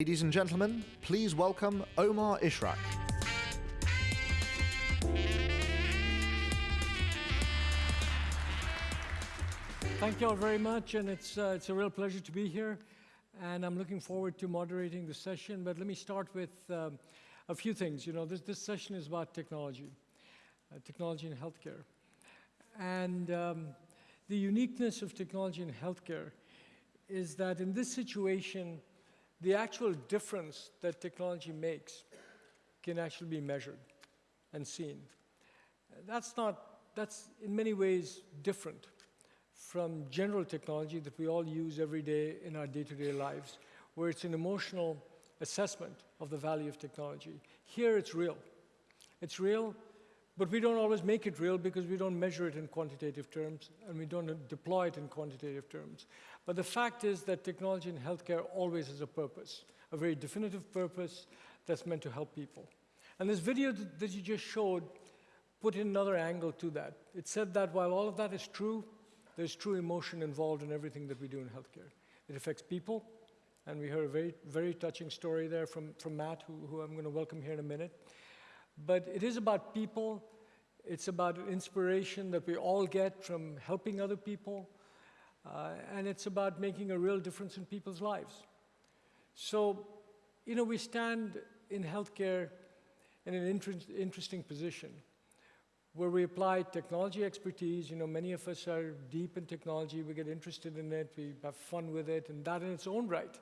Ladies and gentlemen, please welcome Omar Ishrak. Thank you all very much, and it's, uh, it's a real pleasure to be here. And I'm looking forward to moderating the session. But let me start with um, a few things. You know, this, this session is about technology, uh, technology in healthcare. And um, the uniqueness of technology in healthcare is that in this situation, the actual difference that technology makes can actually be measured and seen. That's not, that's in many ways different from general technology that we all use every day in our day-to-day -day lives, where it's an emotional assessment of the value of technology. Here it's real. It's real, but we don't always make it real because we don't measure it in quantitative terms and we don't deploy it in quantitative terms. But the fact is that technology in healthcare always has a purpose, a very definitive purpose that's meant to help people. And this video that you just showed put in another angle to that. It said that while all of that is true, there's true emotion involved in everything that we do in healthcare. It affects people, and we heard a very, very touching story there from, from Matt, who, who I'm going to welcome here in a minute. But it is about people. It's about inspiration that we all get from helping other people. Uh, and it's about making a real difference in people's lives. So, you know, we stand in healthcare in an inter interesting position where we apply technology expertise. You know, many of us are deep in technology. We get interested in it. We have fun with it. And that in its own right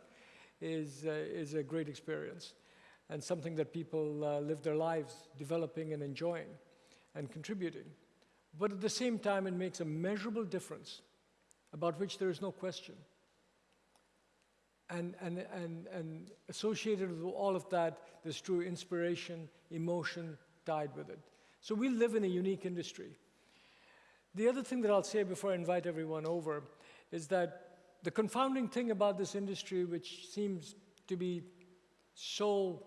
is, uh, is a great experience and something that people uh, live their lives developing and enjoying and contributing. But at the same time, it makes a measurable difference about which there is no question. And, and, and, and associated with all of that, there's true inspiration, emotion tied with it. So we live in a unique industry. The other thing that I'll say before I invite everyone over is that the confounding thing about this industry, which seems to be so,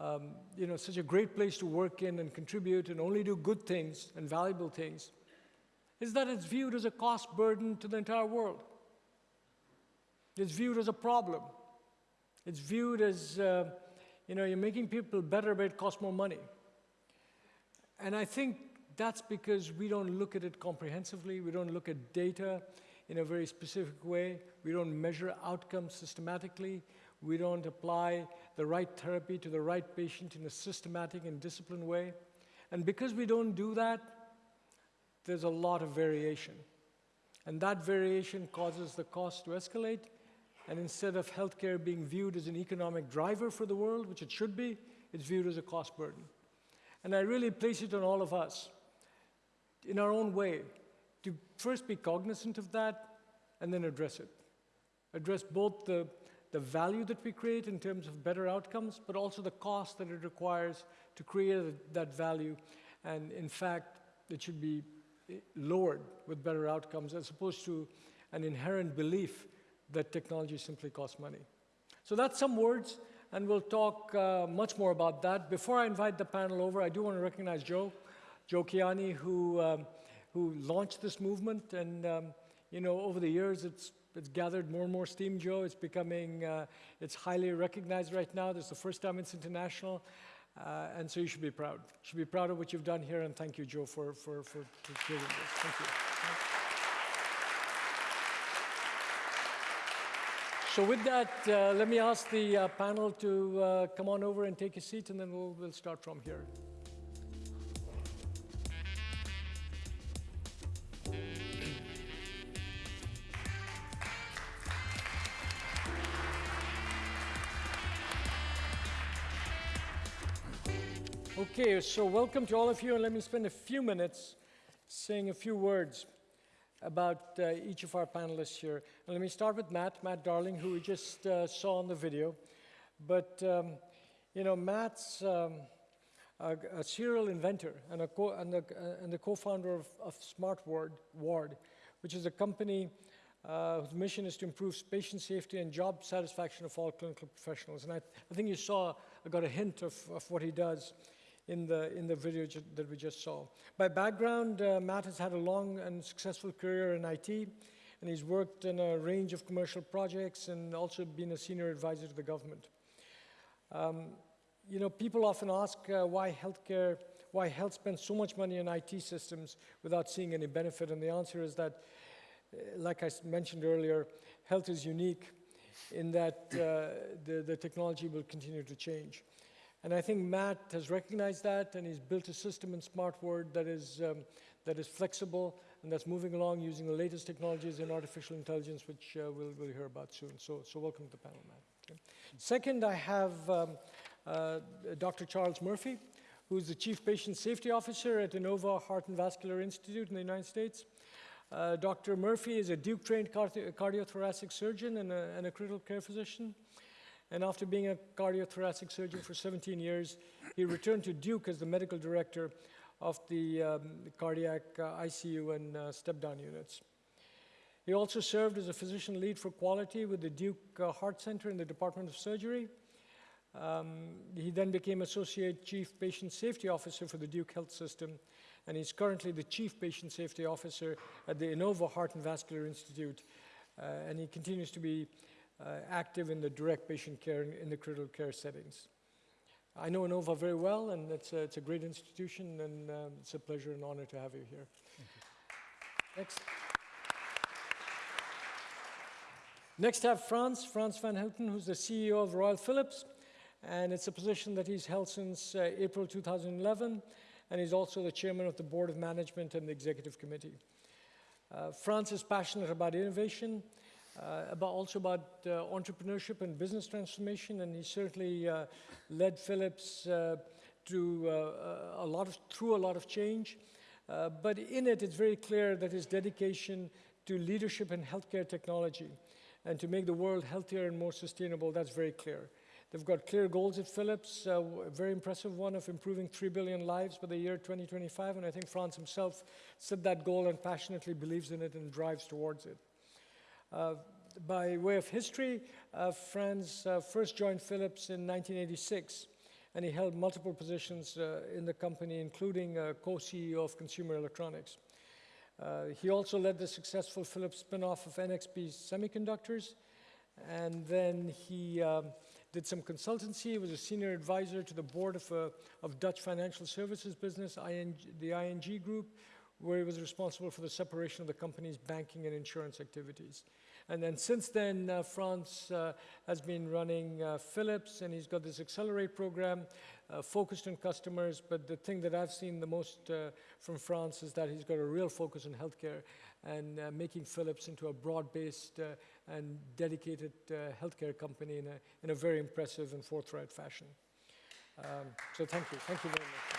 um, you know, such a great place to work in and contribute and only do good things and valuable things, is that it's viewed as a cost burden to the entire world. It's viewed as a problem. It's viewed as, uh, you know, you're making people better, but it costs more money. And I think that's because we don't look at it comprehensively. We don't look at data in a very specific way. We don't measure outcomes systematically. We don't apply the right therapy to the right patient in a systematic and disciplined way. And because we don't do that, there's a lot of variation. And that variation causes the cost to escalate. And instead of healthcare being viewed as an economic driver for the world, which it should be, it's viewed as a cost burden. And I really place it on all of us in our own way to first be cognizant of that and then address it. Address both the, the value that we create in terms of better outcomes, but also the cost that it requires to create that value. And in fact, it should be lowered with better outcomes as opposed to an inherent belief that technology simply costs money. So that's some words and we'll talk uh, much more about that. Before I invite the panel over, I do want to recognize Joe, Joe Kiani, who, um, who launched this movement. And, um, you know, over the years, it's, it's gathered more and more steam, Joe. It's becoming, uh, it's highly recognized right now. This is the first time it's international. Uh, and so you should be proud. You should be proud of what you've done here, and thank you, Joe, for, for, for, for doing this. Thank you. So with that, uh, let me ask the uh, panel to uh, come on over and take a seat, and then we'll, we'll start from here. Okay, so welcome to all of you, and let me spend a few minutes saying a few words about uh, each of our panelists here. And let me start with Matt, Matt Darling, who we just uh, saw in the video. But, um, you know, Matt's um, a, a, serial inventor and, a co and, the, uh, and the co-founder of, of Smart Ward, Ward, which is a company uh, whose mission is to improve patient safety and job satisfaction of all clinical professionals. And I, I think you saw, I got a hint of, of what he does in the, in the video that we just saw. By background, uh, Matt has had a long and successful career in IT, and he's worked in a range of commercial projects and also been a senior advisor to the government. Um, you know, people often ask uh, why healthcare, why health spends so much money on IT systems without seeing any benefit, and the answer is that, uh, like I mentioned earlier, health is unique in that uh, the, the technology will continue to change. And I think Matt has recognized that, and he's built a system in SmartWard that is, um, that is flexible and that's moving along using the latest technologies in artificial intelligence, which uh, we'll, we'll hear about soon. So, so welcome to the panel, Matt. Okay. Second, I have um, uh, Dr. Charles Murphy, who's the Chief Patient Safety Officer at Inova Heart and Vascular Institute in the United States. Uh, Dr. Murphy is a Duke-trained cardi cardiothoracic surgeon and a, and a critical care physician. And after being a cardiothoracic surgeon for 17 years, he returned to Duke as the medical director of the um, cardiac uh, ICU and uh, step-down units. He also served as a physician lead for quality with the Duke uh, Heart Center in the Department of Surgery. Um, he then became Associate Chief Patient Safety Officer for the Duke Health System, and he's currently the Chief Patient Safety Officer at the Inova Heart and Vascular Institute, uh, and he continues to be active in the direct patient care in, in the critical care settings. I know Inova very well, and it's a, it's a great institution, and um, it's a pleasure and honor to have you here. You. Next. Next, have Frans, Frans van Houten, who's the CEO of Royal Philips, and it's a position that he's held since uh, April 2011, and he's also the chairman of the board of management and the executive committee. Uh, Frans is passionate about innovation, uh, about also about uh, entrepreneurship and business transformation, and he certainly uh, led Philips uh, to uh, a lot of, through a lot of change. Uh, but in it, it's very clear that his dedication to leadership in healthcare technology and to make the world healthier and more sustainable, that's very clear. They've got clear goals at Philips, uh, a very impressive one of improving 3 billion lives by the year 2025, and I think Frans himself set that goal and passionately believes in it and drives towards it. By way of history, uh, Frans uh, first joined Philips in 1986, and he held multiple positions uh, in the company, including uh, co-CEO of consumer electronics. Uh, he also led the successful Philips spin-off of NXP Semiconductors, and then he um, did some consultancy, he was a senior advisor to the board of, uh, of Dutch financial services business, ING, the ING Group, where he was responsible for the separation of the company's banking and insurance activities. And then since then, uh, Frans uh, has been running uh, Philips, and he's got this Accelerate program uh, focused on customers. But the thing that I've seen the most uh, from Frans is that he's got a real focus on healthcare and uh, making Philips into a broad-based and dedicated healthcare company in a, in a very impressive and forthright fashion. Um, so thank you. Thank you very much.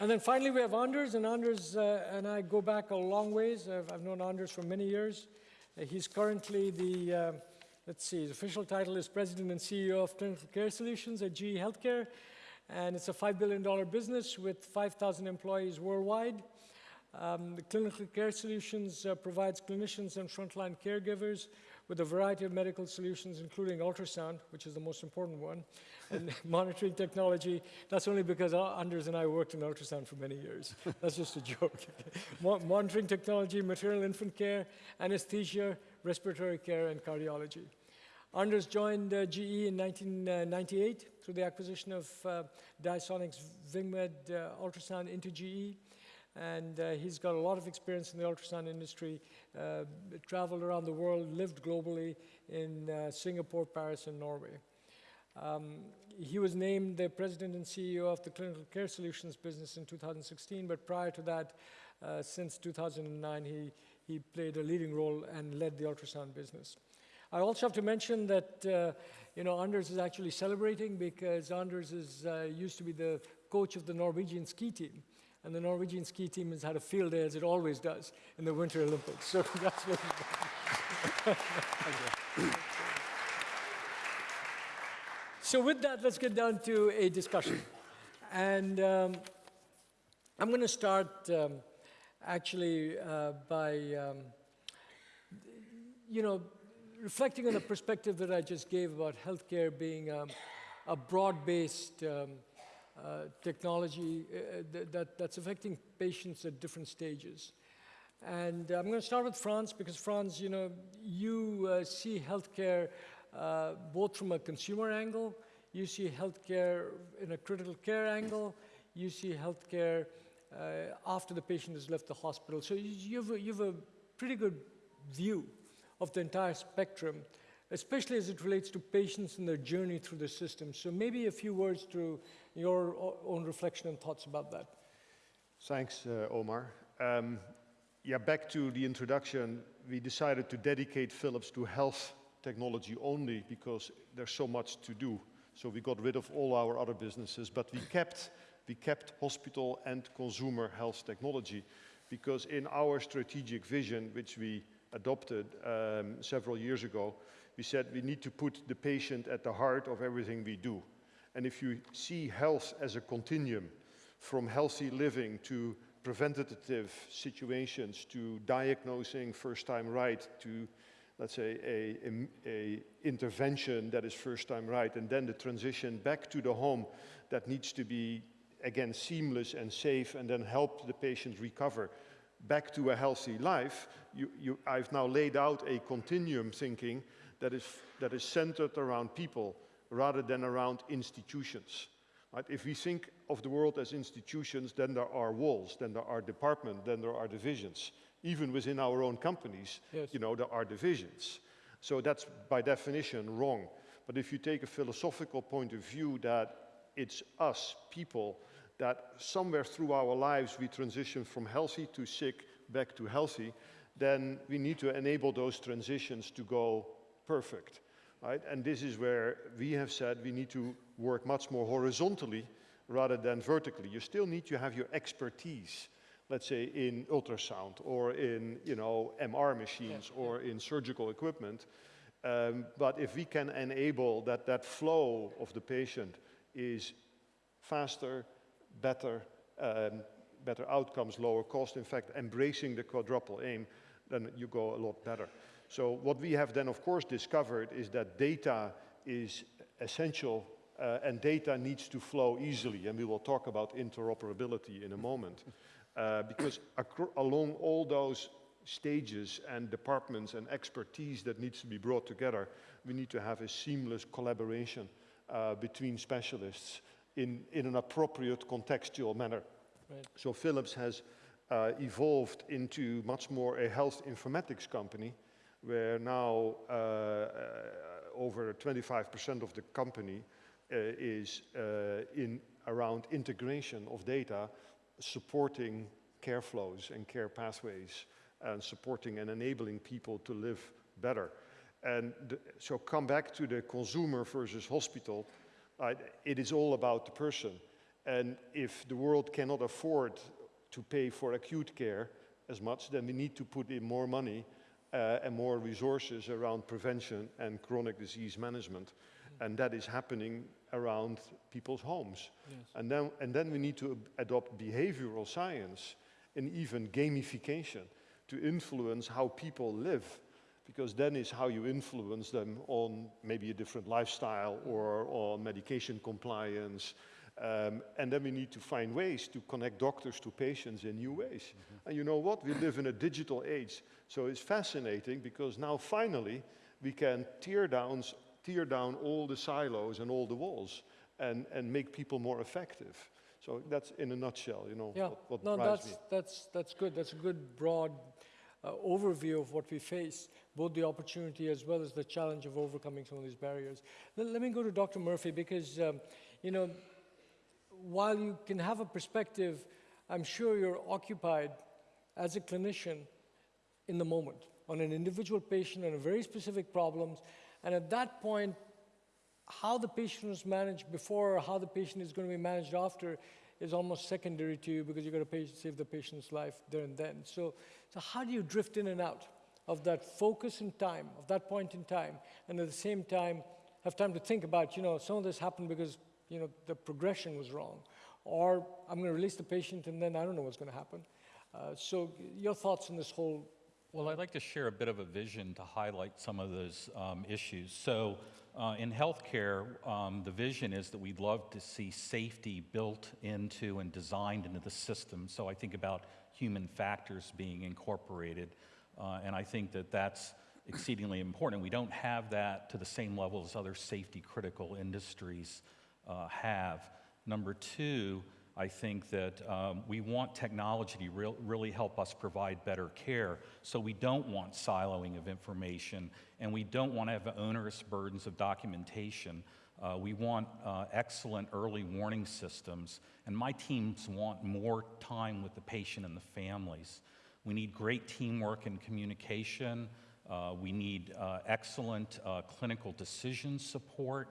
And then finally, we have Anders, and Anders uh, and I go back a long ways. I've, I've known Anders for many years. Uh, he's currently the, uh, let's see, his official title is President and CEO of Clinical Care Solutions at GE Healthcare. And it's a $5 billion business with 5,000 employees worldwide. Um, the Clinical Care Solutions uh, provides clinicians and frontline caregivers with a variety of medical solutions, including ultrasound, which is the most important one, and monitoring technology. That's only because Anders and I worked in ultrasound for many years. That's just a joke. monitoring technology, maternal infant care, anesthesia, respiratory care, and cardiology. Anders joined uh, GE in 1998 through the acquisition of uh, Diasonics Vingmed uh, Ultrasound into GE and uh, he's got a lot of experience in the ultrasound industry, uh, traveled around the world, lived globally in uh, Singapore, Paris, and Norway. Um, he was named the president and CEO of the Clinical Care Solutions business in 2016, but prior to that, uh, since 2009, he, he played a leading role and led the ultrasound business. I also have to mention that, uh, you know, Anders is actually celebrating because Anders is, uh, used to be the coach of the Norwegian ski team. And the Norwegian ski team has had a field day, as it always does, in the Winter Olympics. So so with that, let's get down to a discussion. And um, I'm going to start um, actually uh, by, um, you know, reflecting on the perspective that I just gave about healthcare being um, a broad-based um, uh, technology uh, th that, that's affecting patients at different stages. And I'm going to start with Frans because Frans, you know, you uh, see healthcare uh, both from a consumer angle, you see healthcare in a critical care angle, you see healthcare uh, after the patient has left the hospital. So you have, a, you have a pretty good view of the entire spectrum, especially as it relates to patients and their journey through the system. So maybe a few words to your own reflection and thoughts about that. Thanks, uh, Omar. Um, yeah, back to the introduction, we decided to dedicate Philips to health technology only because there's so much to do. So we got rid of all our other businesses, but we kept, we kept hospital and consumer health technology because in our strategic vision, which we adopted um, several years ago, we said we need to put the patient at the heart of everything we do. And if you see health as a continuum, from healthy living to preventative situations to diagnosing first time right to let's say a, a, a, intervention that is first time right and then the transition back to the home that needs to be again seamless and safe and then help the patient recover back to a healthy life you, you, I've now laid out a continuum thinking that is, that is centered around people rather than around institutions Right? If we think of the world as institutions, then there are walls, then there are departments, then there are divisions. Even within our own companies, yes. you know, there are divisions. So that's by definition wrong. But if you take a philosophical point of view that it's us, people, that somewhere through our lives we transition from healthy to sick back to healthy, then we need to enable those transitions to go perfect. Right? And this is where we have said we need to work much more horizontally rather than vertically. You still need to have your expertise, let's say in ultrasound or in you know, MR machines yeah, or in surgical equipment. Um, but if we can enable that that flow of the patient is faster, better, um, better outcomes, lower cost, in fact, embracing the quadruple aim, then you go a lot better. So what we have then, of course, discovered is that data is essential uh, and data needs to flow easily. And we will talk about interoperability in a moment. Uh, because along all those stages and departments and expertise that needs to be brought together, we need to have a seamless collaboration uh, between specialists in, in an appropriate contextual manner. Right. So Philips has uh, evolved into much more a health informatics company where now uh, uh, over 25% of the company uh, is in around integration of data, supporting care flows and care pathways, and supporting and enabling people to live better. And so come back to the consumer versus hospital. Uh, it is all about the person. And if the world cannot afford to pay for acute care as much, then we need to put in more money uh, and more resources around prevention and chronic disease management. And that is happening around people's homes. Yes. And, then, and then we need to adopt behavioral science and even gamification to influence how people live because then is how you influence them on maybe a different lifestyle or on medication compliance um, and then we need to find ways to connect doctors to patients in new ways. Mm -hmm. And you know what? We live in a digital age. So it's fascinating because now finally we can tear down, tear down all the silos and all the walls and, and make people more effective. So that's in a nutshell, you know, yeah. what, what no, that's, me. That's, that's good. That's a good broad uh, overview of what we face, both the opportunity as well as the challenge of overcoming some of these barriers. Let, let me go to Dr. Murphy because, um, you know, while you can have a perspective, I'm sure you're occupied as a clinician in the moment on an individual patient and a very specific problems. And at that point, how the patient was managed before or how the patient is going to be managed after is almost secondary to you because you've got to save the patient's life there and then. So, so how do you drift in and out of that focus in time, of that point in time, and at the same time have time to think about, you know, some of this happened because you know, the progression was wrong. Or I'm going to release the patient and then I don't know what's going to happen. Uh, so your thoughts on this whole Well, I'd like to share a bit of a vision to highlight some of those um, issues. So, uh, in healthcare, um, the vision is that we'd love to see safety built into and designed into the system. So, I think about human factors being incorporated, uh, and I think that that's exceedingly important. We don't have that to the same level as other safety critical industries uh, have. Number two, I think that um, we want technology to real, really help us provide better care. So we don't want siloing of information, and we don't want to have onerous burdens of documentation. Uh, we want uh, excellent early warning systems, and my teams want more time with the patient and the families. We need great teamwork and communication. Uh, we need uh, excellent uh, clinical decision support.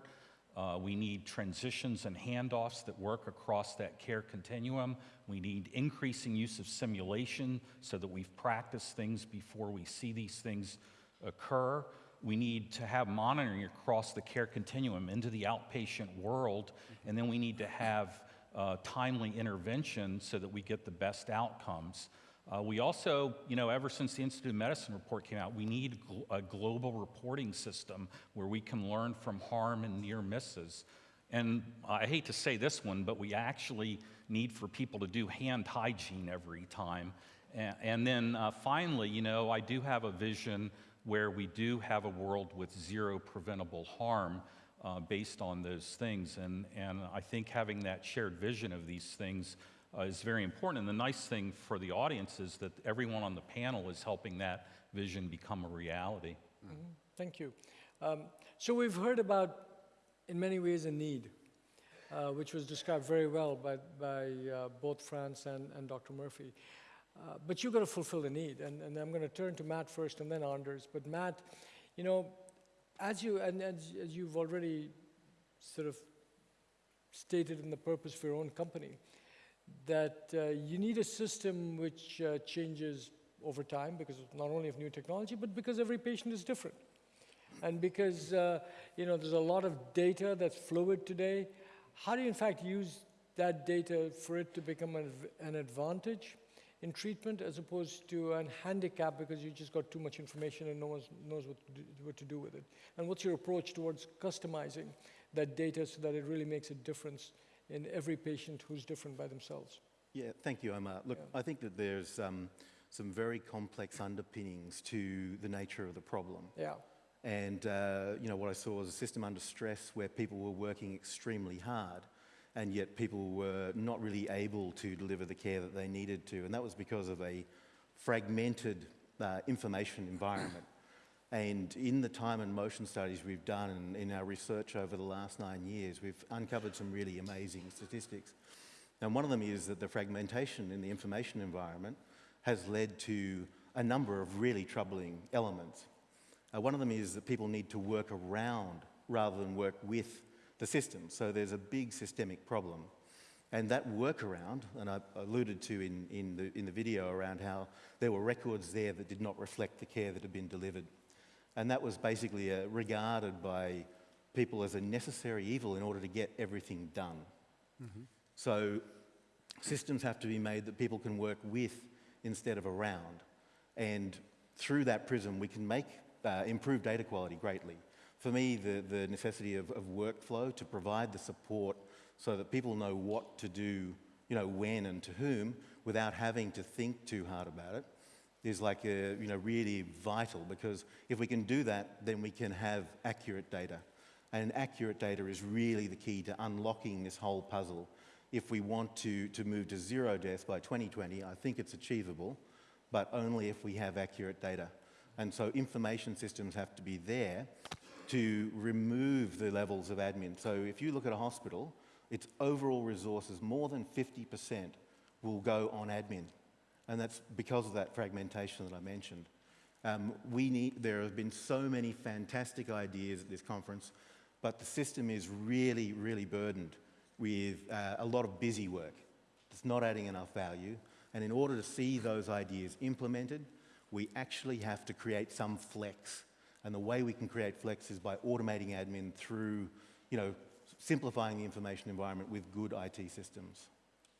Uh, we need transitions and handoffs that work across that care continuum. We need increasing use of simulation so that we've practiced things before we see these things occur. We need to have monitoring across the care continuum into the outpatient world, and then we need to have uh, timely intervention so that we get the best outcomes. Uh, we also, you know, ever since the Institute of Medicine report came out, we need gl- a global reporting system where we can learn from harm and near misses. And I hate to say this one, but we actually need for people to do hand hygiene every time. And, and then uh, finally, you know, I do have a vision where we do have a world with zero preventable harm uh, based on those things. And, and I think having that shared vision of these things uh, is very important. And the nice thing for the audience is that everyone on the panel is helping that vision become a reality. Thank you. Um, so we've heard about, in many ways, a need, uh, which was described very well by, by uh, both Frans and, and Dr. Murphy. Uh, but you've got to fulfill the need. And, and I'm going to turn to Matt first and then Anders. But Matt, you know, as, you, and as you've already sort of stated in the purpose for your own company, that uh, you need a system which uh, changes over time because not only of new technology, but because every patient is different. And because uh, you know, there's a lot of data that's fluid today, how do you in fact use that data for it to become an, an advantage in treatment as opposed to an handicap because you just got too much information and no one knows what to, do, what to do with it? And what's your approach towards customizing that data so that it really makes a difference in every patient who's different by themselves? Yeah, thank you, Omar. Look, I think that there's um, some very complex underpinnings to the nature of the problem. Yeah. And, uh, you know, what I saw was a system under stress where people were working extremely hard and yet people were not really able to deliver the care that they needed to. And that was because of a fragmented uh, information environment. And in the time and motion studies we've done and in our research over the last nine years, we've uncovered some really amazing statistics. And one of them is that the fragmentation in the information environment has led to a number of really troubling elements. Uh, one of them is that people need to work around rather than work with the system. So there's a big systemic problem. And that workaround, and I alluded to in, in, the, in the video around how there were records there that did not reflect the care that had been delivered. And that was basically uh, regarded by people as a necessary evil in order to get everything done. Mm-hmm. So systems have to be made that people can work with instead of around. And through that prism, we can make uh, improve data quality greatly. For me, the, the necessity of, of workflow to provide the support so that people know what to do, you know, when and to whom, without having to think too hard about it, is like a, you know, really vital because if we can do that, then we can have accurate data. And accurate data is really the key to unlocking this whole puzzle. If we want to, to move to zero deaths by 2020, I think it's achievable, but only if we have accurate data. And so information systems have to be there to remove the levels of admin. So if you look at a hospital, its overall resources, more than 50% will go on admin and that's because of that fragmentation that I mentioned. Um, we need, there have been so many fantastic ideas at this conference, but the system is really, really burdened with uh, a lot of busy work. It's not adding enough value. And in order to see those ideas implemented, we actually have to create some flex. And the way we can create flex is by automating admin through, you know, simplifying the information environment with good IT systems.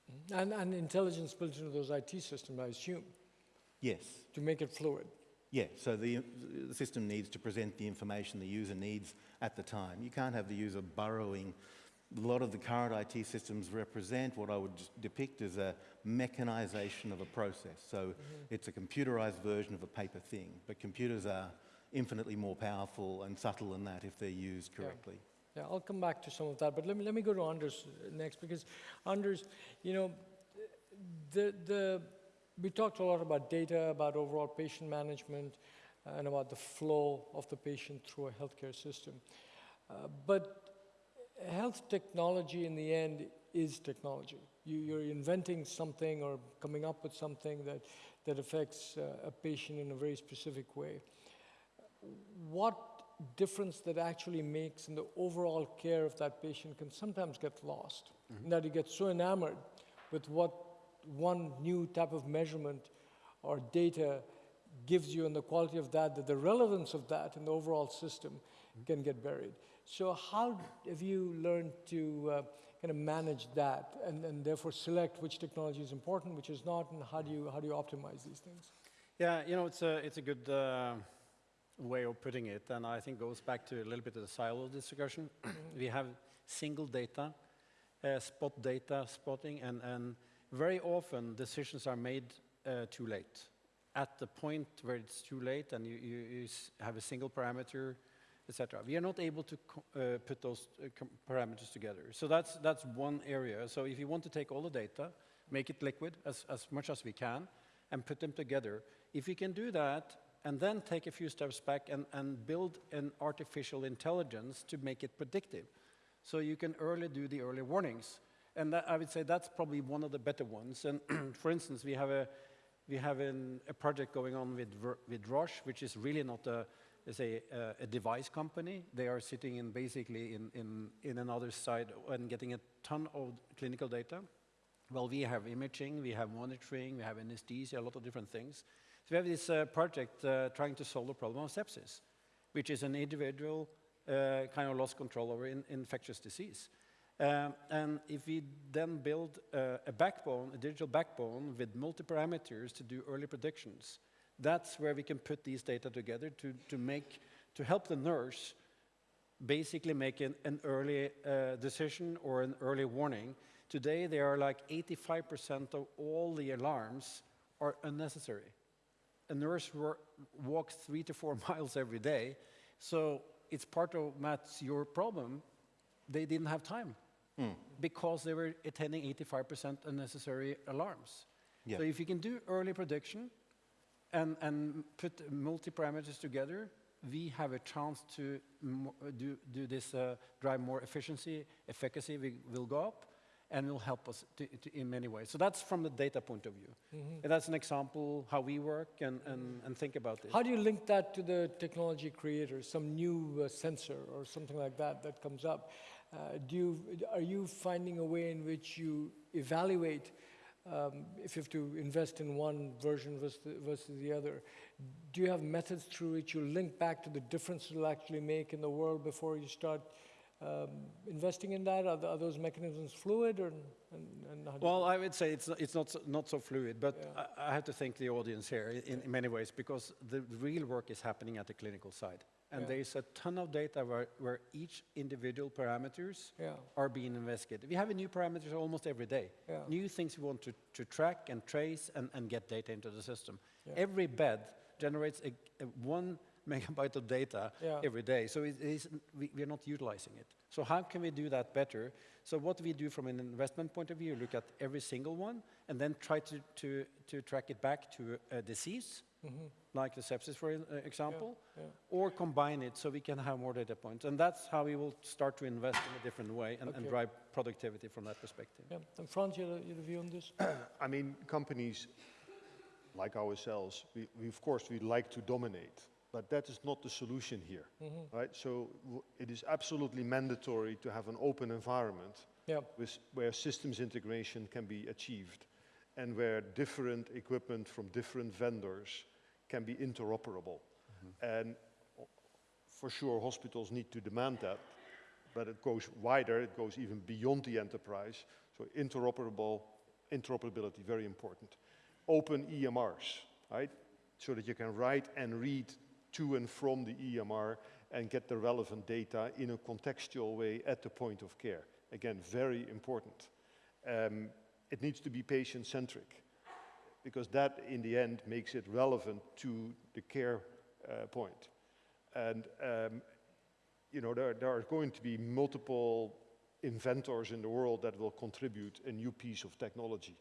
Mm-hmm. And, and intelligence built into those IT systems, I assume, Yes. to make it fluid. Yeah, so the, the system needs to present the information the user needs at the time. You can't have the user burrowing. A lot of the current IT systems represent what I would depict as a mechanization of a process. So mm-hmm. it's a computerized version of a paper thing, but computers are infinitely more powerful and subtle than that if they're used correctly. Yeah, I'll come back to some of that, but let me, let me go to Anders next because Anders, you know, the, the, we talked a lot about data, about overall patient management, and about the flow of the patient through a healthcare system. Uh, but health technology in the end is technology. You, you're inventing something or coming up with something that, that affects uh, a patient in a very specific way. What difference that actually makes in the overall care of that patient can sometimes get lost. In that you get so enamored with what one new type of measurement or data gives you and the quality of that, that the relevance of that in the overall system can get buried. So how have you learned to uh, kind of manage that and, and therefore select which technology is important, which is not, and how do you, how do you optimize these things? Yeah, you know, it's a, it's a good uh, way of putting it, and I think goes back to a little bit of the silo discussion. we have single data, uh, spot data spotting, and, and very often decisions are made uh, too late. At the point where it's too late and you, you, you have a single parameter, etc. We are not able to uh, put those uh, parameters together. So that's, that's one area. So if you want to take all the data, make it liquid as, as much as we can, and put them together, if we can do that, and then take a few steps back and, and build an artificial intelligence to make it predictive. So you can early do the early warnings. And that, I would say that's probably one of the better ones. And for instance, we have a, we have an, a project going on with, with Roche, which is really not a, is a, a, device company. They are sitting in basically in, in, in another side and getting a ton of clinical data. Well, we have imaging, we have monitoring, we have anesthesia, a lot of different things. So we have this uh, project uh, trying to solve the problem of sepsis, which is an individual uh, kind of lost control over in, infectious disease. Um, and if we then build uh, a backbone, a digital backbone with multi-parameters to do early predictions, that's where we can put these data together to, to make, to help the nurse basically make an, an early uh, decision or an early warning. Today, there are like 85% of all the alarms are unnecessary. A nurse walks three to four miles every day, so it's part of Matt's your problem. They didn't have time because they were attending 85% unnecessary alarms. Yeah. So if you can do early prediction and, and put multi-parameters together, we have a chance to do, do this, uh, drive more efficiency, efficacy will go up, and it'll help us to, to, in many ways. So that's from the data point of view. And that's an example how we work and, and, and think about this. How do you link that to the technology creator, some new uh, sensor or something like that that comes up? Uh, do you, are you finding a way in which you evaluate um, if you have to invest in one version versus the, versus the other? Do you have methods through which you link back to the difference it'll actually make in the world before you start um, investing in that? Are, are those mechanisms fluid or, and, and how Well, I would say it's not, it's not, so- not so fluid, but Yeah. I, I have to thank the audience here in, in many ways because the real work is happening at the clinical side. And Yeah. there's a ton of data where, where each individual parameters Yeah. are being investigated. We have a new parameters almost every day. New things we want to, to track and trace and, and get data into the system. Every bed generates a, a one megabyte of data Yeah. every day. So it is, we, we are not utilizing it. So how can we do that better? So what we do from an investment point of view, look at every single one and then try to, to, to track it back to a disease, like the sepsis, for uh, example, yeah. or combine it so we can have more data points. And that's how we will start to invest in a different way and, and drive productivity from that perspective. Yeah. And Frans, you have a- you have a view on this? I mean, companies like ourselves, we, we of course we like to dominate, but that is not the solution here, mm-hmm. right? So w- it is absolutely mandatory to have an open environment Yeah. with, where systems integration can be achieved and where different equipment from different vendors can be interoperable. Mm-hmm. And o- for sure, hospitals need to demand that, but it goes wider, it goes even beyond the enterprise. So interoperable, interoperability, very important. Open EMRs, right? so that you can write and read to and from the EMR and get the relevant data in a contextual way at the point of care. Again, very important. Um, it needs to be patient-centric because that, in the end, makes it relevant to the care uh, point. And um, you know, there, there are going to be multiple inventors in the world that will contribute a new piece of technology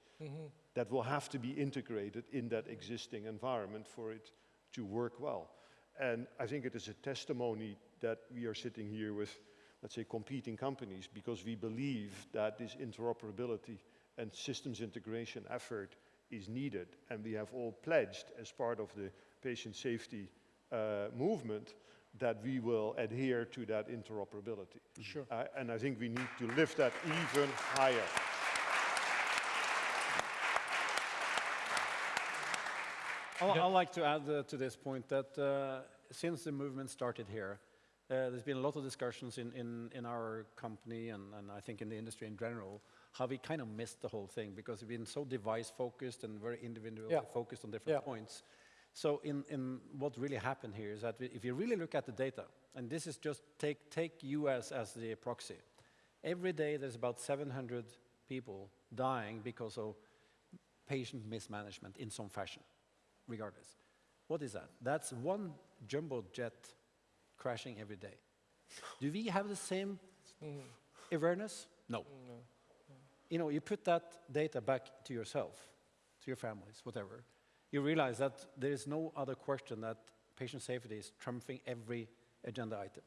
that will have to be integrated in that existing environment for it to work well. And I think it is a testimony that we are sitting here with, let's say, competing companies because we believe that this interoperability and systems integration effort is needed. And we have all pledged as part of the patient safety uh, movement that we will adhere to that interoperability. Sure. Uh, and I think we need to lift that even higher. I'd like to add uh, to this point that uh, since the movement started here, uh, there's been a lot of discussions in, in, in our company and, and I think in the industry in general, how we kind of missed the whole thing because we've been so device focused and very individual Yeah. focused on different Yeah. points. So in, in what really happened here is that we, if you really look at the data, and this is just take, take US as the proxy, every day there's about 700 people dying because of patient mismanagement in some fashion, regardless. What is that? That's one jumbo jet crashing every day. Do we have the same mm. awareness? No. Mm, mm. You know, you put that data back to yourself, to your families, whatever. You realize that there is no other question that patient safety is trumping every agenda item.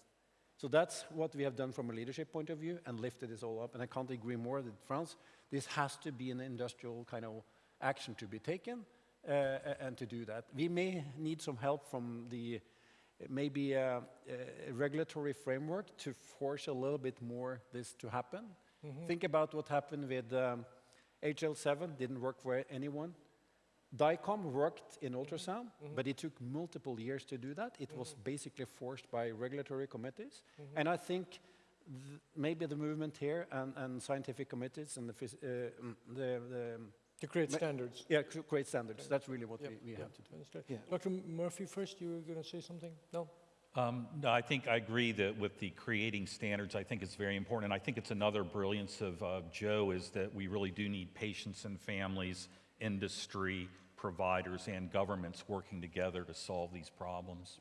So that's what we have done from a leadership point of view and lifted this all up. And I can't agree more with Frans. This has to be an industrial kind of action to be taken Uh, uh, and to do that. We may need some help from the maybe a, a regulatory framework to force a little bit more this to happen. Mm-hmm. Think about what happened with um, HL7, didn't work for anyone. DICOM worked in ultrasound, mm-hmm. Mm-hmm. but it took multiple years to do that. It was basically forced by regulatory committees. And I think th- maybe the movement here and, and scientific committees and the, uh, mm, the, the To create standards. yeah, create standards. That's really what Yep, we, we yep, have to do. understood. Yeah. Dr. Murphy, first, you were going to say something? No? Um, no, I think I agree that with the creating standards, I think it's very important. And I think it's another brilliance of uh, Joe is that we really do need patients and families, industry, providers, and governments working together to solve these problems.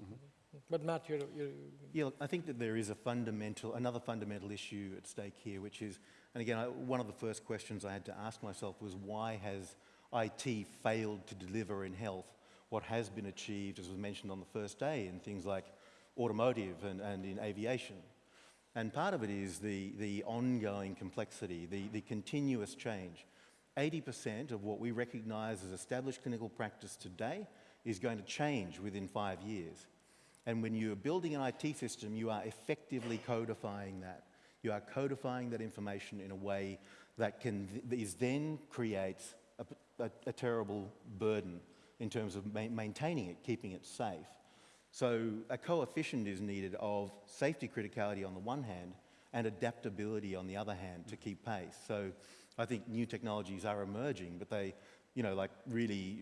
But Matt, you're, you're Yeah, look, I think that there is a fundamental, another fundamental issue at stake here, which is, and again, I, one of the first questions I had to ask myself was why has IT failed to deliver in health what has been achieved, as was mentioned on the first day, in things like automotive and, and in aviation? And part of it is the, the ongoing complexity, the, the continuous change. 80% of what we recognize as established clinical practice today is going to change within five years. And when you're building an IT system, you are effectively codifying that. You are codifying that information in a way that can that is then creates a, a, a terrible burden in terms of ma- maintaining it, keeping it safe. So a coefficient is needed of safety criticality on the one hand and adaptability on the other hand to keep pace. So I think new technologies are emerging, but they, you know, like really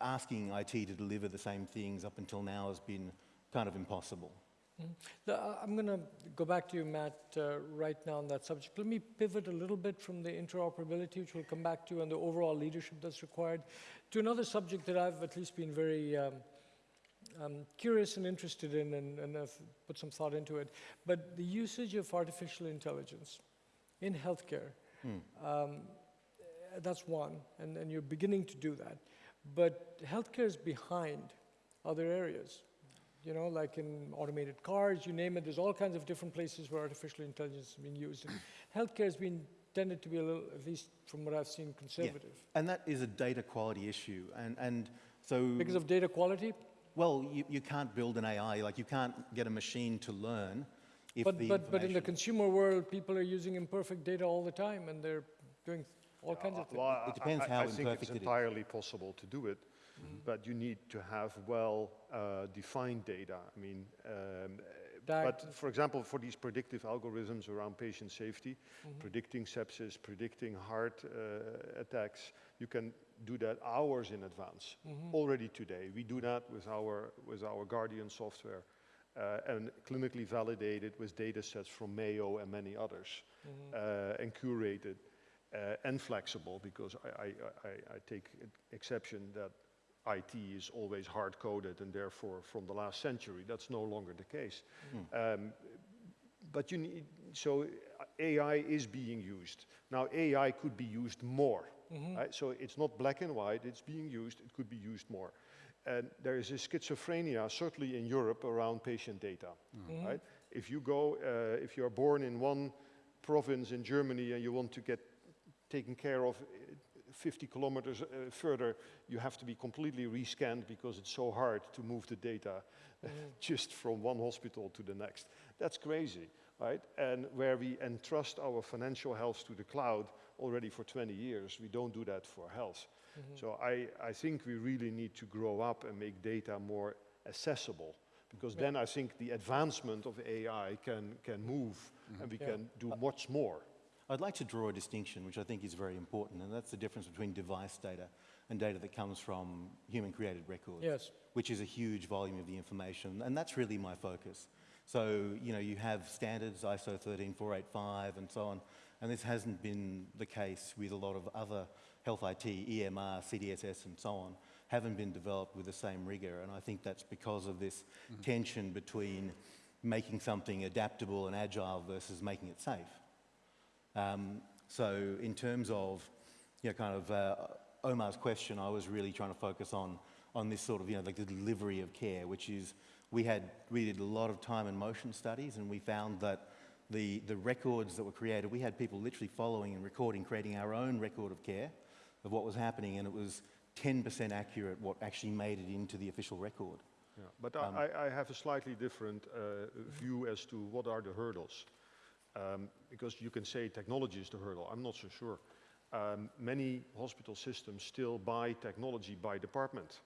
asking IT to deliver the same things up until now has been kind of impossible. The- uh, I'm going to go back to you, Matt, uh, right now on that subject. Let me pivot a little bit from the interoperability, which we'll come back to, and the overall leadership that's required, to another subject that I've at least been very um, um, curious and interested in, and, and I've put some thought into it. But the usage of artificial intelligence in healthcare, um, that's one, and, and you're beginning to do that. But healthcare is behind other areas. You know, like in automated cars, you name it, there's all kinds of different places where artificial intelligence is being used. And healthcare has been tended to be a little, at least from what I've seen, conservative. And that is a data quality issue. And, and so, Because of data quality, well, you, you can't build an AI, like you can't get a machine to learn if but, the but, but in the consumer world, people are using imperfect data all the time and they're doing all kinds of uh, things. Well, It depends I- how I think it's imperfect it is. entirely possible to do it, but you need to have well uh, defined data. I mean, um, But for example, for these predictive algorithms around patient safety, predicting sepsis, predicting heart uh, attacks, you can do that hours in advance already today. We do that with our, with our Guardian software uh, and clinically validated with data sets from Mayo and many others uh, and curated uh, and flexible because I, I, I, I take exception that IT is always hard coded and therefore from the last century. That's no longer the case. Um, but you need, so uh, AI is being used. Now AI could be used more. Right? So it's not black and white, it's being used, it could be used more. And there is a schizophrenia, certainly in Europe, around patient data. Right? If you go, uh, if you are born in one province in Germany and you want to get taken care of 50 kilometers uh, further, you have to be completely rescanned because it's so hard to move the data mm. just from one hospital to the next. That's crazy, right? And where we entrust our financial health to the cloud already for 20 years, we don't do that for health. Mm-hmm. So I, I think we really need to grow up and make data more accessible because then I think the advancement of AI can, can move mm-hmm. and we Yeah. can do uh, much more. I'd like to draw a distinction, which I think is very important, and that's the difference between device data and data that comes from human created records, Yes. which is a huge volume of the information, and that's really my focus. So, you know, you have standards, ISO 13485 and so on, and this hasn't been the case with a lot of other health IT, EMR, CDSS and so on, haven't been developed with the same rigor, and I think that's because of this mm-hmm. tension between making something adaptable and agile versus making it safe. Um, so in terms of, you know, kind of uh, Omar's question, I was really trying to focus on, on this sort of, you know, like the delivery of care, which is, we had, we did a lot of time and motion studies and we found that the, the records that were created, we had people literally following and recording, creating our own record of care of what was happening and it was 10% accurate what actually made it into the official record. Yeah, but I, I I have a slightly different uh, view as to what are the hurdles. Um, because you can say technology is the hurdle, I'm not so sure. Um, many hospital systems still buy technology by department,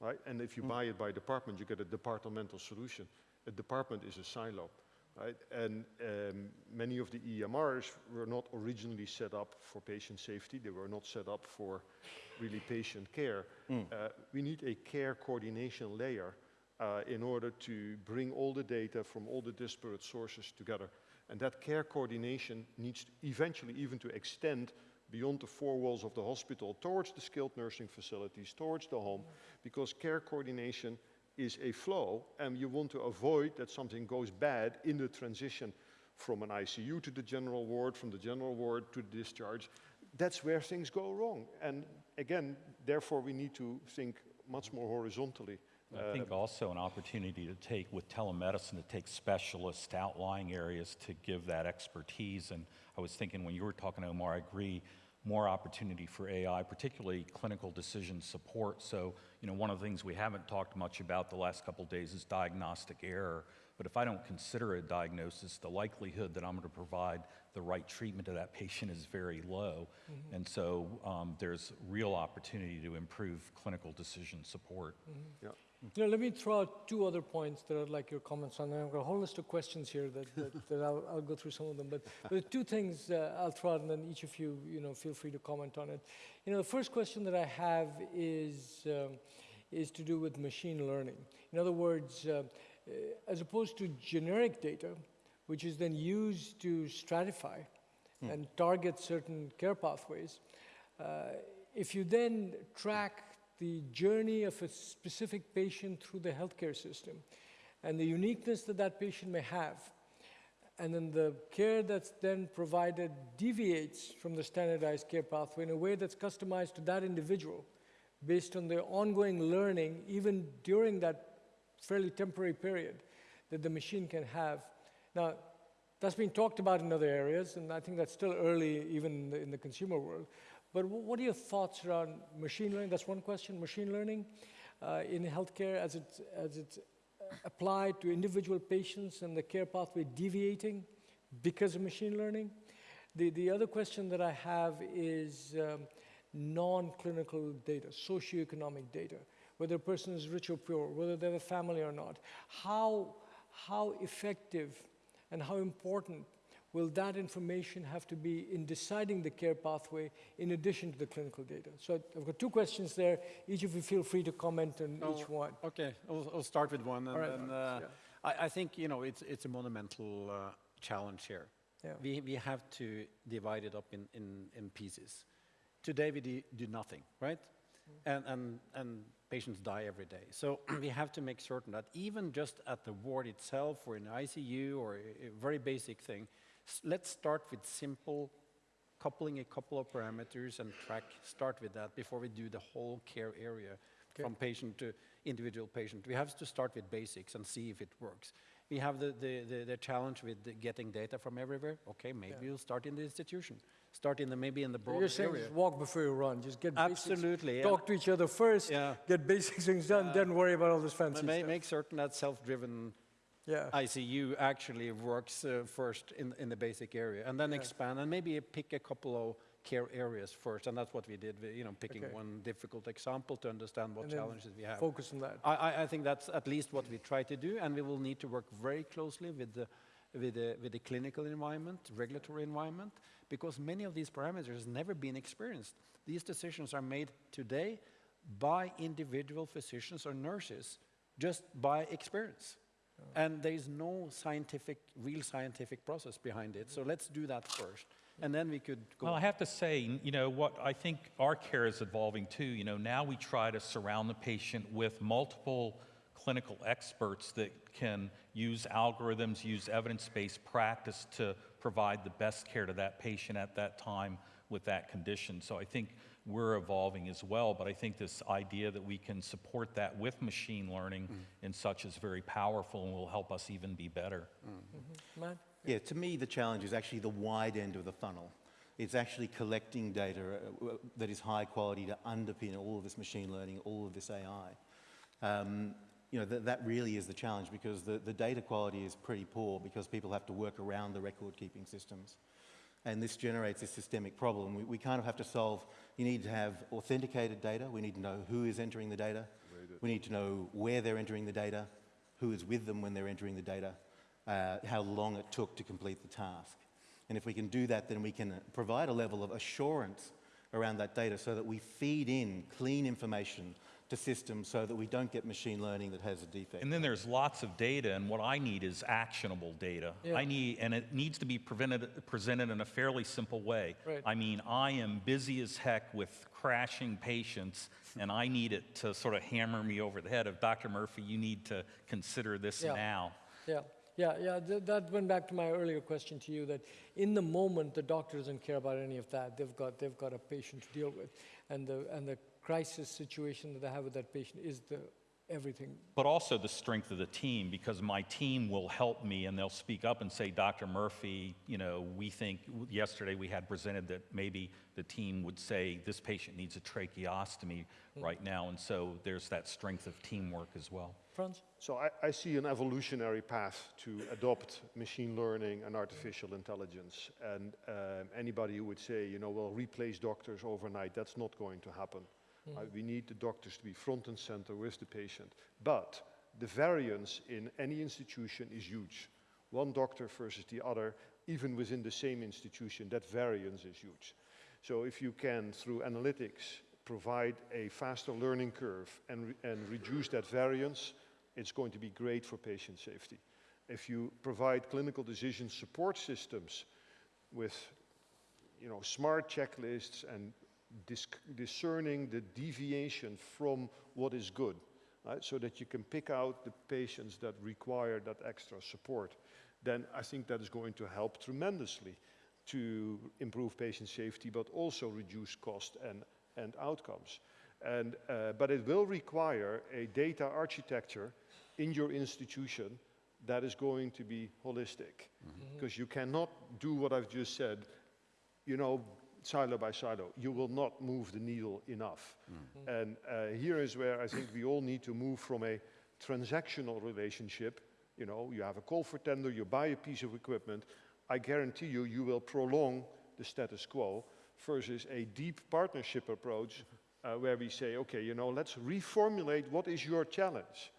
right? And if you buy it by department, you get a departmental solution. A department is a silo, right? And um, many of the EMRs were not originally set up for patient safety. They were not set up for really patient care. Uh, we need a care coordination layer uh, in order to bring all the data from all the disparate sources together. And that care coordination needs eventually even to extend beyond the four walls of the hospital towards the skilled nursing facilities, towards the home, because care coordination is a flow and you want to avoid that something goes bad in the transition from an ICU to the general ward, from the general ward to the discharge. That's where things go wrong. And again, therefore we need to think much more horizontally. I think uh, also an opportunity to take, with telemedicine, to take specialist outlying areas to give that expertise. And I was thinking when you were talking, to Omar, I agree, more opportunity for AI, particularly clinical decision support. So, you know, one of the things we haven't talked much about the last couple of days is diagnostic error. But if I don't consider a diagnosis, the likelihood that I'm going to provide the right treatment to that patient is very low. Mm-hmm. And so um, there's real opportunity to improve clinical decision support. Mm-hmm. Yeah. You know, let me throw out two other points that I'd like your comments on. I've got a whole list of questions here that, that, that I'll, I'll go through some of them. But, but two things uh, I'll throw out, and then each of you, you know, feel free to comment on it. You know, the first question that I have is, um, is to do with machine learning. In other words, uh, uh, as opposed to generic data, which is then used to stratify and target certain care pathways, uh, if you then track the journey of a specific patient through the healthcare system and the uniqueness that that patient may have, and then the care that's then provided deviates from the standardized care pathway in a way that's customized to that individual based on their ongoing learning, even during that fairly temporary period that the machine can have. Now, that's been talked about in other areas, and I think that's still early even in the, in the consumer world. But what are your thoughts around machine learning? That's one question, machine learning uh, in healthcare as it's, as it's uh, applied to individual patients and the care pathway deviating because of machine learning. The, the other question that I have is um, non-clinical data, socioeconomic data, whether a person is rich or poor, whether they have a family or not. How, how effective and how important will that information have to be in deciding the care pathway in addition to the clinical data? So I've got two questions there. Each of you feel free to comment on Oh, each one. Okay, I'll, I'll start with one. And, All right, and, Marcus, uh, I, I think you know it's it's a monumental uh, challenge here. Yeah. We we have to divide it up in in, in pieces. Today we do, do nothing, right? And and and patients die every day. So we have to make certain that even just at the ward itself, or in ICU, or a, a very basic thing, s- let's start with simple coupling a couple of parameters and track, start with that before we do the whole care area from patient to individual patient. We have to start with basics and see if it works. We have the, the, the, the challenge with the getting data from everywhere. Okay, maybe we'll start in the institution. Start in the, maybe in the broader You're saying area. just walk before you run. Just get basics, Absolutely, yeah. talk to each other first, Yeah. get basic things done, then worry about all this fancy ma- stuff. make certain that self-driven yeah. ICU actually works uh, first in, in the basic area, and then Yeah. expand, and maybe pick a couple of care areas first, and that's what we did, we- you know, picking Okay. one difficult example to understand what challenges we have. Focus on that. I, I, I think that's at least what we try to do, and we will need to work very closely with the, with the, with the clinical environment, regulatory environment, because many of these parameters have never been experienced. These decisions are made today by individual physicians or nurses, just by experience. And there is no scientific, real scientific process behind it. So let's do that first, and then we could go. Well, I have to say, you know, what I think our care is evolving too. You know, now we try to surround the patient with multiple clinical experts that can use algorithms, use evidence based practice to provide the best care to that patient at that time with that condition. So I think we're evolving as well, but I think this idea that we can support that with machine learning and such is very powerful and will help us even be better. Matt? Yeah, to me, the challenge is actually the wide end of the funnel. It's actually collecting data uh, that is high quality to underpin all of this machine learning, all of this AI. Um, you know, th- that really is the challenge because the, the data quality is pretty poor because people have to work around the record keeping systems. And this generates a systemic problem. We, we kind of have to solve, you need to have authenticated data. We need to know who is entering the data. We need to know where they're entering the data, who is with them when they're entering the data, uh, how long it took to complete the task. And if we can do that, then we can provide a level of assurance around that data so that we feed in clean information to systems so that we don't get machine learning that has a defect. And then there's lots of data, and what I need is actionable data. Yeah. I need, and it needs to be prevented, presented in a fairly simple way. Right. I mean, I am busy as heck with crashing patients, and I need it to sort of hammer me over the head of Dr. Murphy. You need to consider this Yeah. now. Yeah, yeah, yeah. th- that went back to my earlier question to you that in the moment, the doctor doesn't care about any of that. They've got, they've got a patient to deal with. And the, and the crisis situation that I have with that patient is the everything. But also the strength of the team, because my team will help me and they'll speak up and say, Dr. Murphy, you know, we think, yesterday we had presented that maybe the team would say, this patient needs a tracheostomy right now. And so there's that strength of teamwork as well. Frans? So I, I see an evolutionary path to adopt machine learning and artificial intelligence. And um, anybody who would say, you know, well, replace doctors overnight, that's not going to happen. Uh, we need the doctors to be front and center with the patient. But the variance in any institution is huge. One doctor versus the other, even within the same institution, that variance is huge. So if you can, through analytics, provide a faster learning curve and, re- and reduce that variance, it's going to be great for patient safety. If you provide clinical decision support systems with you know, smart checklists and discerning the deviation from what is good, right? so that you can pick out the patients that require that extra support, then I think that is going to help tremendously to improve patient safety, but also reduce cost and, and outcomes. And, uh, but it will require a data architecture in your institution that is going to be holistic. Because you cannot do what I've just said, you know, silo by silo. You will not move the needle enough. And uh, here is where I think we all need to move from a transactional relationship. You know, you have a call for tender, you buy a piece of equipment. I guarantee you, you will prolong the status quo versus a deep partnership approach uh, where we say, okay, you know, let's reformulate what is your challenge.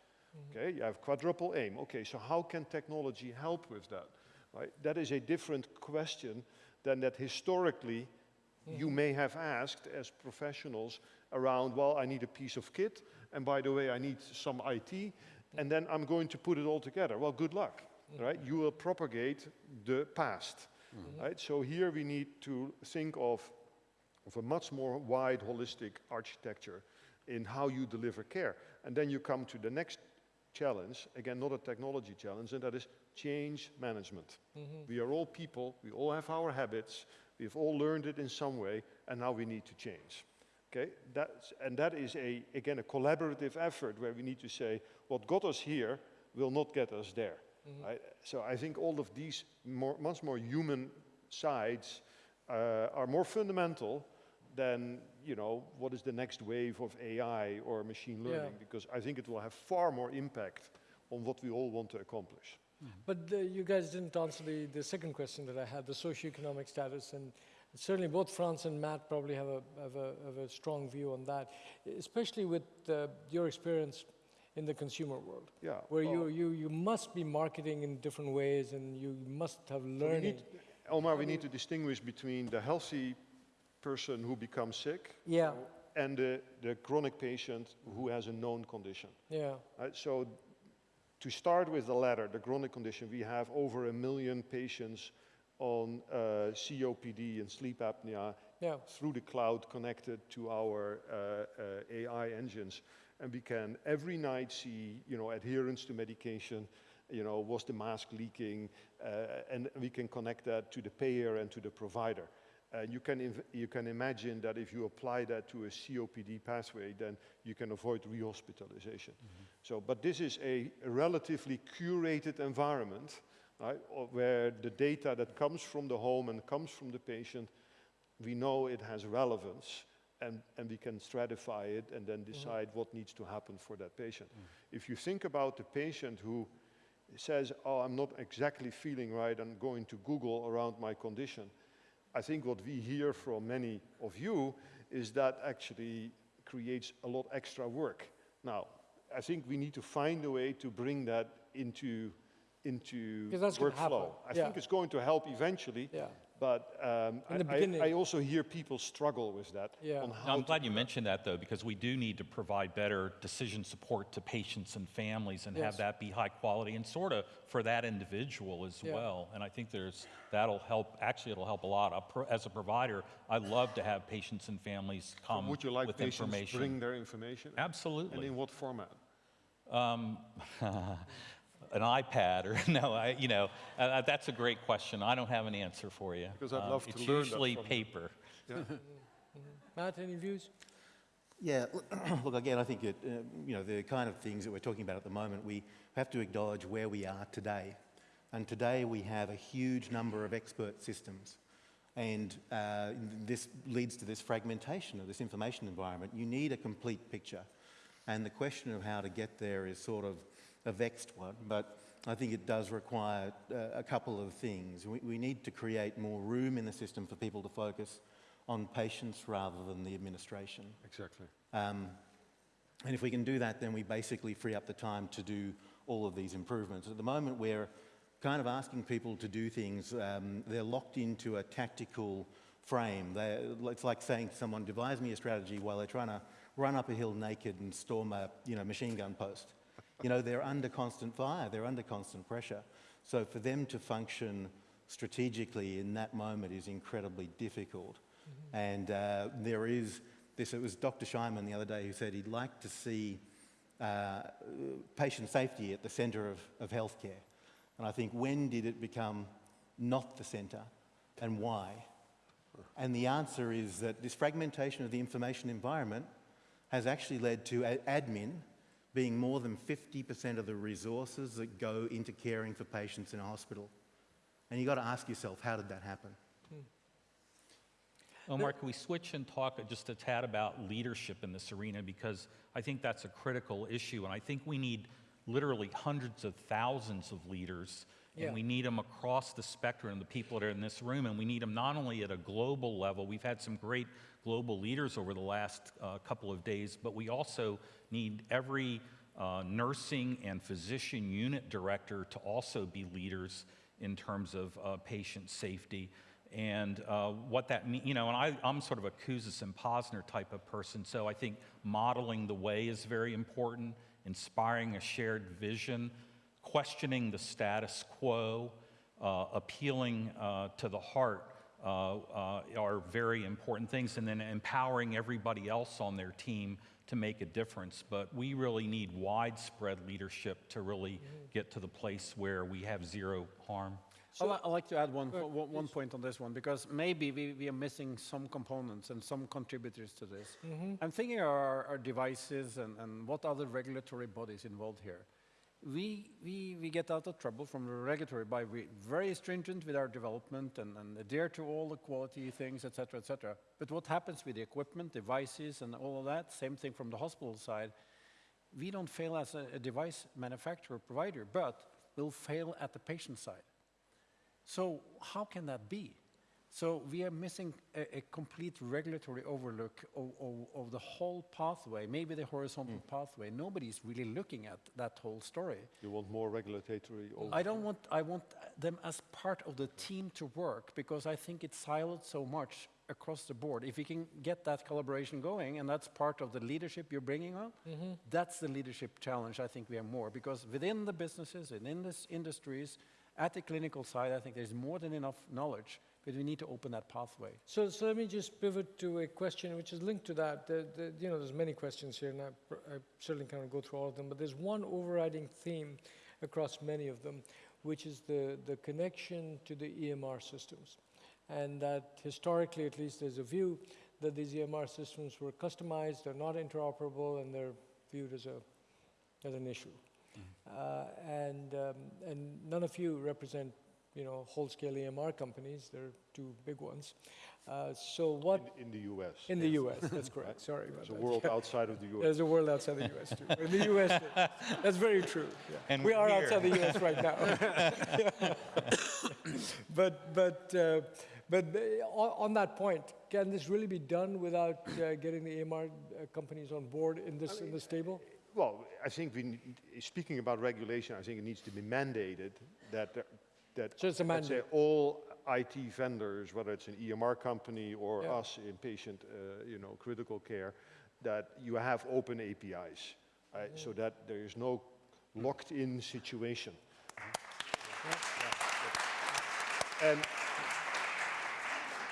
Okay, you have quadruple aim. Okay, so how can technology help with that? Right? That is a different question than that historically you may have asked as professionals around, well, I need a piece of kit, and by the way, I need some IT, and then I'm going to put it all together. Well, good luck, right? You will propagate the past, mm-hmm. right? So here we need to think of, of a much more wide, holistic architecture in how you deliver care. And then you come to the next challenge, again, not a technology challenge, and that is change management. Mm-hmm. We are all people, we all have our habits, we've all learned it in some way, and now we need to change. Okay, that's, and that is a, again, a collaborative effort where we need to say, what got us here will not get us there. Right? So I think all of these more, much more human sides uh, are more fundamental than, you know, what is the next wave of AI or machine Yeah. learning, because I think it will have far more impact on what we all want to accomplish. But uh, you guys didn't answer the, the second question that I had, the socioeconomic status. And certainly both Frans and Matt probably have a, have a, have a strong view on that, especially with uh, your experience in the consumer world, Yeah. where well, you, you, you must be marketing in different ways and you must have so learning. need, Omar, we need to distinguish between the healthy person who becomes sick yeah, and the, the chronic patient who has a known condition. yeah, Right, so to start with the latter, the chronic condition, we have over a million patients on uh, COPD and sleep apnea yeah. through the cloud connected to our uh, uh, AI engines. And we can every night see, you know, adherence to medication, you know, was the mask leaking, uh, and we can connect that to the payer and to the provider. And you can, you can imagine that if you apply that to a COPD pathway, then you can avoid rehospitalization. Mm-hmm. So, but this is a relatively curated environment, right, where the data that comes from the home and comes from the patient we know it has relevance and, and we can stratify it and then mm-hmm. decide what needs to happen for that patient. Mm. If you think about the patient who says, oh, I'm not exactly feeling right, I'm going to Google around my condition, I think what we hear from many of you is that actually creates a lot extra work. Now, I think we need to find a way to bring that into, into workflow. I yeah. think it's going to help eventually, Yeah. But um, In the I- I, beginning- I also hear people struggle with that. Yeah. On No, how I'm glad you mentioned that, though, because we do need to provide better decision support to patients and families and Yes. have that be high quality and sort of for that individual as Yeah. well. And I think there's, that'll help, actually, it'll help a lot. As a provider, I love to have patients and families come Would you like with patients information. bring their information? And Absolutely. in what format? Um, an iPad or no, I, you know, uh, uh, that's a great question. I don't have an answer for you. Because I'd Um, love to it's learn that usually from you. paper. Matt, any views? Yeah, look, again, I think it, uh, you know, the kind of things that we're talking about at the moment, we have to acknowledge where we are today. And today we have a huge number of expert systems. And uh, this leads to this fragmentation of this information environment. You need a complete picture. And the question of how to get there is sort of a vexed one, but I think it does require uh, a couple of things. We, we need to create more room in the system for people to focus on patients rather than the administration. Exactly. Um, and if we can do that, then we basically free up the time to do all of these improvements. At the moment, we're kind of asking people to do things, um, they're locked into a tactical frame. They, it's like saying to someone, devise me a strategy while they're trying to run up a hill naked and storm a you know, machine gun post. You know, they're under constant fire, they're under constant pressure. So for them to function strategically in that moment is incredibly difficult. And uh, there is this, it was Dr. Scheinman the other day who said he'd like to see uh, patient safety at the centre of, of healthcare. And I think when did it become not the centre and why? And the answer is that this fragmentation of the information environment has actually led to admin being more than 50% of the resources that go into caring for patients in a hospital. And you've got to ask yourself, how did that happen? Hmm. Omar, can we switch and talk just a tad about leadership in this arena? Because I think that's a critical issue, and I think we need literally hundreds of thousands of leaders, Yeah. and we need them across the spectrum, the people that are in this room, and we need them not only at a global level, we've had some great global leaders over the last uh, couple of days, but we also need every uh, nursing and physician unit director to also be leaders in terms of uh, patient safety. And uh, what that means, you know, and I, I'm sort of a Kouzes and Posner type of person, so I think modeling the way is very important, inspiring a shared vision, questioning the status quo, uh, appealing uh, to the heart Uh, uh, are very important things, and then empowering everybody else on their team to make a difference. But we really need widespread leadership to really get to the place where we have zero harm. I'd I'd like to add one, one, one point on this one, because maybe we, we are missing some components and some contributors to this. I'm thinking our, our devices and, and what other regulatory bodies involved here. We, we, we get out of trouble from the regulatory by we very stringent with our development and, and adhere to all the quality things, et cetera, et cetera. But what happens with the equipment, devices, and all of that, same thing from the hospital side, we don't fail as a, a device manufacturer provider, but we'll fail at the patient side. So how can that be? So we are missing a, a complete regulatory overlook of, of, of the whole pathway, maybe the horizontal hmm. pathway. Nobody's really looking at that whole story. You want more regulatory over- I don't want, I want them as part of the team to work because I think it's siloed so much across the board. If we can get that collaboration going, and that's part of the leadership you're bringing on, mm-hmm. that's the leadership challenge I think we have more. Because within the businesses, within this industries, at the clinical side, I think there's more than enough knowledge, but we need to open that pathway. So, so let me just pivot to a question which is linked to that. The, the, you know, there's many questions here, and I, I certainly can't go through all of them, but there's one overriding theme across many of them, which is the, the connection to the EMR systems. And that historically, at least, there's a view that these EMR systems were customized, they're not interoperable, and they're viewed as, a, as an issue. Uh, and, um, and none of you represent, you know, whole-scale EMR companies. There are two big ones. Uh, so what in, in the US. in the U.S. That's correct. Sorry about There's a that. world outside of the US. There's a world outside the U.S. too. In the U.S., that's very true. yeah. And we are here. outside the U.S. right now. but but uh, but uh, on, on that point, can this really be done without uh, getting the EMR uh, companies on board in this in this table? Well, I think we, speaking about regulation, I think it needs to be mandated that, there- that, a let's say, all IT vendors, whether it's an EMR company or Yeah. us in patient, uh, you know, critical care, that you have open APIs, right? So that there is no locked-in situation. And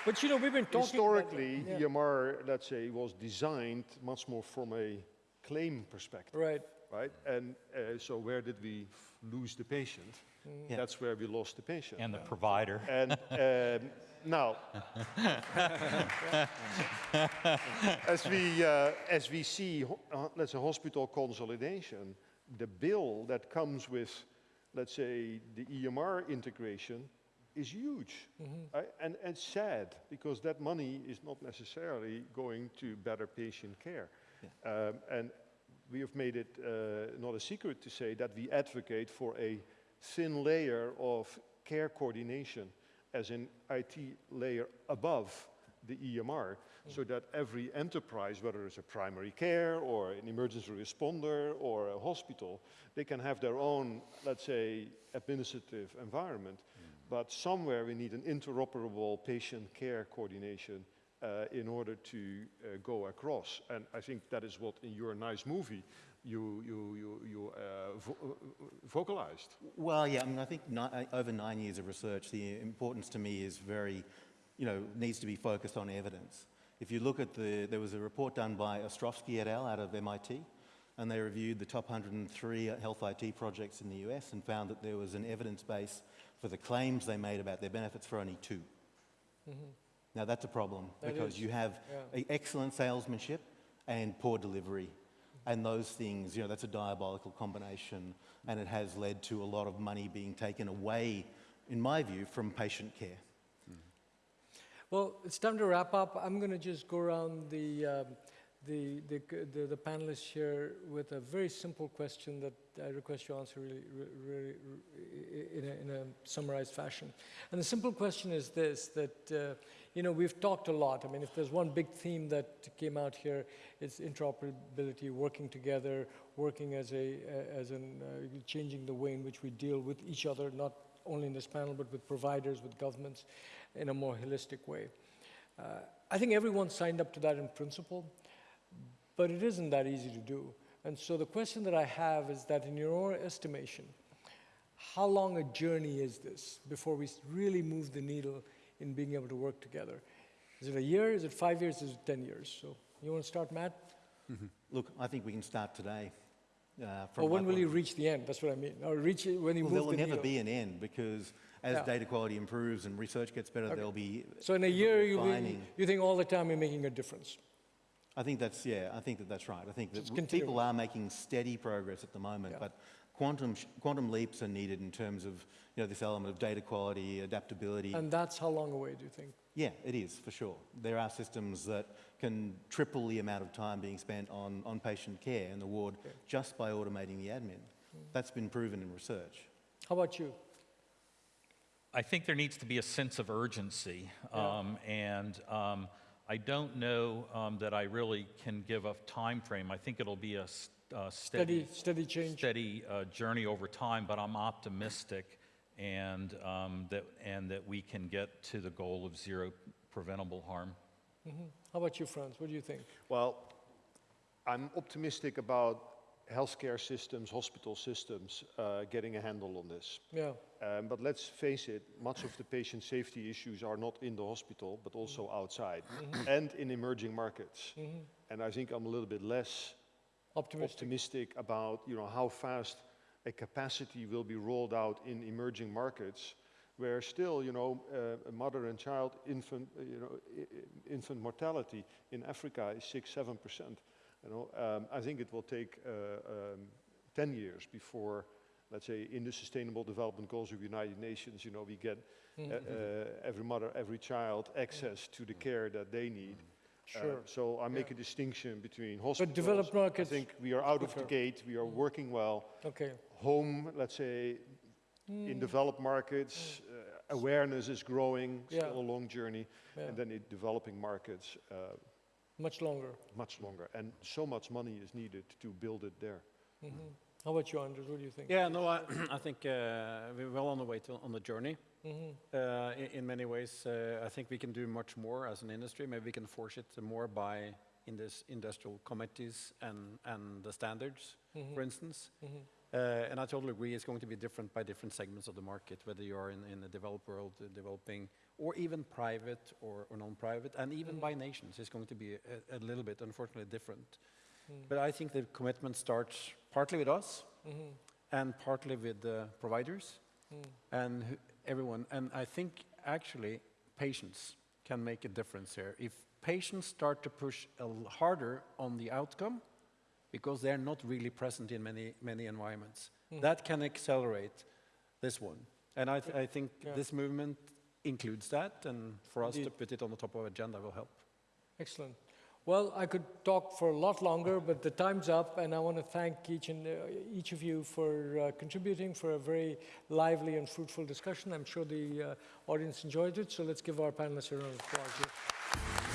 But you know, we've been talking historically, About, yeah. EMR, let's say, was designed much more from a claim perspective right. right? And uh, so where did we lose the patient? Yeah. That's where we lost the patient. And the provider. And um, now, as we uh, as we see, uh, let's say hospital consolidation, the bill that comes with, let's say, the EMR integration is huge, right? and and sad because that money is not necessarily going to better patient care, um, and we have made it uh, not a secret to say that we advocate for a thin layer of care coordination as an IT layer above the EMR, so that every enterprise, whether it's a primary care or an emergency responder or a hospital, they can have their own, let's say, administrative environment. But somewhere we need an interoperable patient care coordination uh, in order to uh, go across. And I think that is what in your nice movie you, you, you, you uh, vo- uh, vocalized. Well, yeah, I mean, I think ni- uh, over nine years of research, the importance to me is very, you know, needs to be focused on evidence. If you look at the, there was a report done by Ostrovsky et al. out of MIT, and they reviewed the top 103 health IT projects in the US and found that there was an evidence base for the claims they made about their benefits for only 2 Now, that's a problem That because is, you have yeah. excellent salesmanship and poor delivery. And those things, you know, that's a diabolical combination, and it has led to a lot of money being taken away, in my view, from patient care. Well, it's time to wrap up. I'm going to just go around the, um, the, the, the, the panelists here with a very simple question that I request you answer really, really, in, a, in a summarized fashion. And the simple question is this, that, uh, you know, we've talked a lot. I mean, if there's one big theme that came out here, it's interoperability, working together, working as a, uh, as in uh, changing the way in which we deal with each other, not only in this panel, but with providers, with governments, in a more holistic way. Uh, I think everyone signed up to that in principle, but it isn't that easy to do. And so the question that I have is that in your own estimation, how long a journey is this before we really move the needle in being able to work together? Is it a year? Is it five years? Is it 10 years? So you want to start, Matt? Look, I think we can start today. Uh, from Or when will you reach the end? That's what I mean. Or reach it when you Well, move there will the never needle. be an end because as Yeah. data quality improves and research gets better, there'll be. So in a year, you, you think all the time you're making a difference. I think that's yeah. I think that that's right. I think that It's w- continuous. people are making steady progress at the moment, Yeah. but quantum sh- quantum leaps are needed in terms of you know this element of data quality, adaptability. And that's how long away, do you think? yeah, it is for sure. There are systems that can triple the amount of time being spent on on patient care in the ward just by automating the admin. Hmm. That's been proven in research. How about you? I think there needs to be a sense of urgency, um, and um, I don't know um, that I really can give a time frame. I think it'll be a s- uh, Steady, steady, steady change? steady uh, journey over time, but I'm optimistic, and um, that and that we can get to the goal of zero preventable harm. How about you, Frans? What do you think? Well, I'm optimistic about healthcare systems, hospital systems, uh, getting a handle on this. Yeah. Um, but let's face it, much of the patient safety issues are not in the hospital, but also outside and in emerging markets. And I think I'm a little bit less Optimistic. optimistic about you know how fast a capacity will be rolled out in emerging markets where still you know uh, mother and child infant uh, you know infant mortality in Africa is 6 7 percent you know um, I think it will take uh, um, 10 years before let's say in the sustainable development goals of the United Nations you know we get uh, uh, every mother every child access to the care that they need uh, Sure. so I make a distinction between hospitals. developed markets I think we are out of the gate. We are working well. Okay. Home, let's say, in developed markets, uh, awareness is growing. Yeah. Still a long journey. Yeah. And then in developing markets, uh, Much longer. much longer. And so much money is needed to build it there. How about you, Anders? What do you think? Yeah, no, I, I think uh, we're well on the way to, on the journey. Uh, in, in many ways, uh, I think we can do much more as an industry. Maybe we can force it more by in this industrial committees and, and the standards, for instance. Uh, and I totally agree, it's going to be different by different segments of the market, whether you are in, in the developed world, uh, developing, or even private or, or non-private, and even mm. by nations, is going to be a, a little bit, unfortunately, different. Mm. But I think the commitment starts partly with us, mm-hmm. and partly with the providers mm. and everyone. And I think actually patients can make a difference here. If patients start to push harder on the outcome, because they're not really present in many, many environments, that can accelerate this one. And I, th- I think Yeah. this movement includes that, and for us to put it on the top of agenda will help. Excellent. Well, I could talk for a lot longer, but the time's up, and I want to thank each and uh, each of you for uh, contributing for a very lively and fruitful discussion. I'm sure the uh, audience enjoyed it, so let's give our panelists a round of applause.